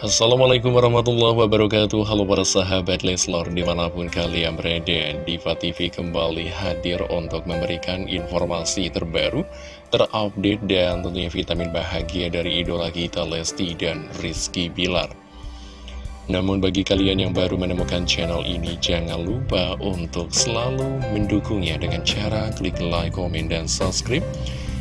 Assalamualaikum warahmatullahi wabarakatuh. Halo para sahabat Leslor Di mana pun kalian berada Diva TV kembali hadir untuk memberikan informasi terbaru Terupdate dan tentunya vitamin bahagia dari idola kita Lesti dan Rizky Bilar. Namun bagi kalian yang baru menemukan channel ini Jangan lupa untuk selalu mendukungnya dengan cara klik like, komen, dan subscribe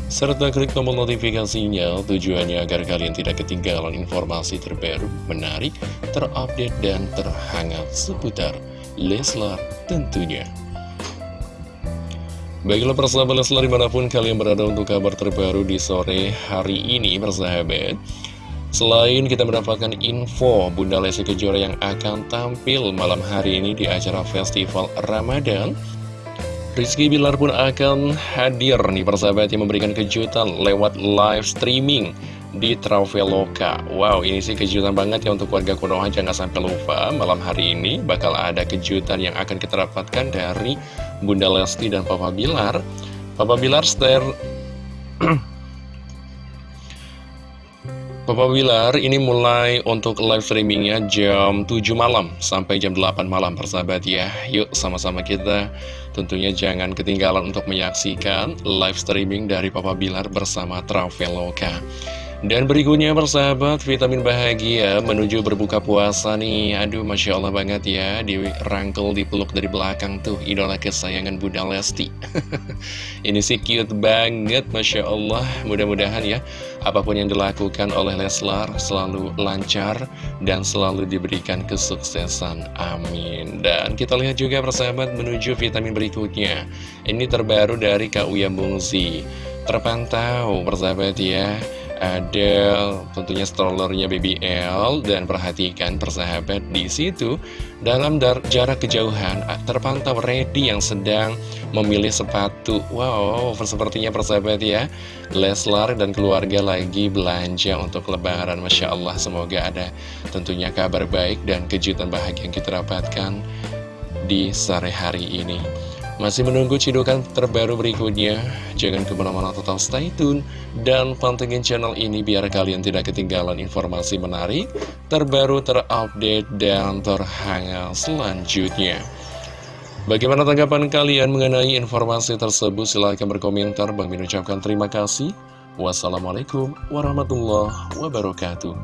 serta klik tombol notifikasinya tujuannya agar kalian tidak ketinggalan informasi terbaru, menarik, terupdate, dan terhangat seputar Leslar tentunya. Baiklah persahabat Leslar di mana pun kalian berada untuk kabar terbaru di sore hari ini persahabat. Selain kita mendapatkan info Bunda Lesti Kejora yang akan tampil malam hari ini di acara Festival Ramadan Rizky Bilar pun akan hadir nih persahabat yang memberikan kejutan lewat live streaming di Traveloka. Wow ini sih kejutan banget ya untuk warga Konoha. Jangan sampai lupa malam hari ini bakal ada kejutan yang akan kita dapatkan dari Bunda Lesti dan Papa Bilar. Papa Bilar Papa Bilar ini mulai untuk live streamingnya jam 7 malam sampai jam 8 malam persahabat ya. Yuk sama-sama kita tentunya jangan ketinggalan untuk menyaksikan live streaming dari Papa Bilar bersama Traveloka dan berikutnya persahabat, vitamin bahagia menuju berbuka puasa nih. Aduh, Masya Allah banget ya, dirangkul, dipeluk dari belakang tuh Idola kesayangan Bunda Lesti. Ini sih cute banget, Masya Allah. Mudah-mudahan ya, apa pun yang dilakukan oleh Leslar selalu lancar Dan selalu diberikan kesuksesan, amin. Dan kita lihat juga persahabat menuju vitamin berikutnya. Ini terbaru dari Kak Uya Bungzi Terpantau persahabat ya ada tentunya strollernya BBL dan perhatikan persahabat di situ dalam jarak kejauhan terpantau Ready yang sedang memilih sepatu. Wow sepertinya persahabat ya. Leslar dan keluarga lagi belanja untuk lebaran Masya Allah. Semoga ada tentunya kabar baik dan kejutan bahagia yang kita dapatkan di sore hari ini masih menunggu cidukan terbaru berikutnya? Jangan ke mana-mana total stay tune dan pantengin channel ini biar kalian tidak ketinggalan informasi menarik, terbaru, terupdate, dan terhangat selanjutnya. Bagaimana tanggapan kalian mengenai informasi tersebut? Silahkan berkomentar. Bang Min ucapkan terima kasih. Wassalamualaikum warahmatullahi wabarakatuh.